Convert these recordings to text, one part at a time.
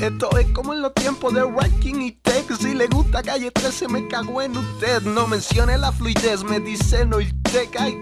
Esto es como en los tiempos de Ranking y Tech. Si le gusta calle 13, me cago en usted. No mencione la fluidez, me dice no el tech. Ay,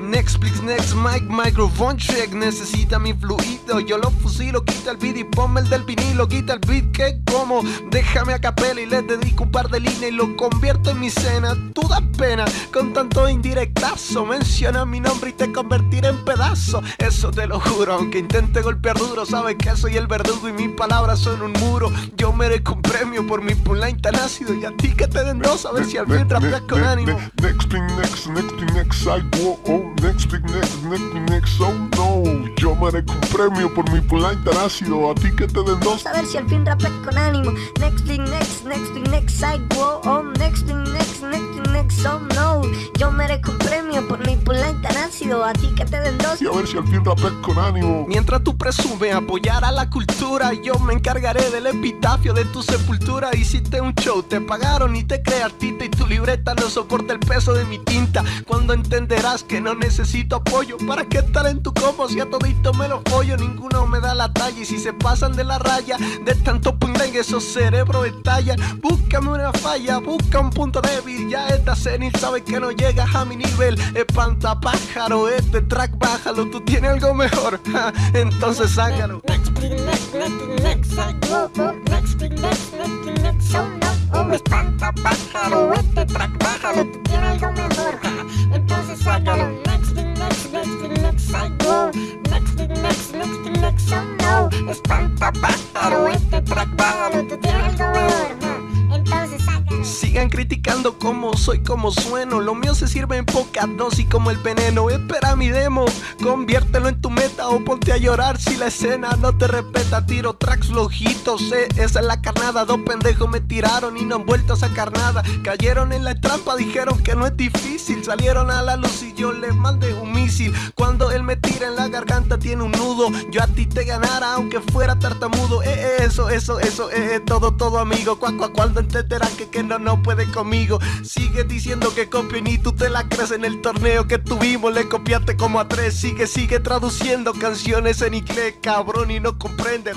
Netflix, next mic, microphone check. Necesita mi fluido, yo lo fusilo. Quita el beat y ponme el del vinilo. Quita el beat que como. Déjame a capela y le dedico un par de líneas y lo convierto en mi cena. Tú das pena con tanto indirectazo. Menciona mi nombre y te convertiré en pedazo. Eso te lo juro, aunque intente golpear duro. Sabes que soy el verdugo y mis palabras son un muro. Yo merezco un premio por mi punline tan ácido. Y a ti que te den dos, a si al fin con ánimo. Next next, next thing, next, I go, oh, next thing, next, next thing, next, oh no. Yo merezco un premio por mi punline tan ácido. A ti que te den dos. A ver si al fin rapeas con ánimo. Next thing, next, next thing, next, I go, oh, next thing, next, next thing, next, oh no. Yo merezco un premio por mi punline tan ácido. A ti que te den dos. Y a ver si al fin rapeas con ánimo. Mientras tú presumes apoyar a la cultura, yo me encargaré del epitafio de tu sepultura. Hiciste un show, te pagaron y te creas artista y tu libreta no soporta el peso de mi tinta. Cuando entenderás que no necesito apoyo, ¿para qué estar en tu como si a todito me lo pollo? Ninguno me da la talla y si se pasan de la raya, de tanto que esos cerebros estallan. Búscame una falla, busca un punto débil. Ya esta senil sabes que no llegas a mi nivel. Espanta pájaro, este track bájalo, tú tienes algo mejor. Entonces sácalo. Espanta pájaro, este tú tienes. Entonces sácalo. Sigan criticando cómo soy, cómo sueno. Lo mío se sirve en poca dosis como el veneno. Espera mi demo, conviértelo en tu meta o ponte a llorar si la escena no te respeta. Tiro tracks flojitos, eh, esa es la carnada. Dos pendejos me tiraron y no han vuelto a sacar nada. Cayeron en la trampa, dijeron que no es difícil. Salieron a la luz y yo les mandé un misil. Cuando él me tira en la garganta tiene un nudo. Yo a ti te ganara aunque fuera tartamudo. Eh, eh, eso, eso, eso, eh, eh, todo, todo amigo. Cuá, cuá, cuando entenderás que, que no, no puede conmigo. Sigue diciendo que copio y ni tú te la crees en el torneo que tuvimos. Le copiaste como a tres. Sigue, sigue traduciendo canciones en inglés, cabrón, y no comprende.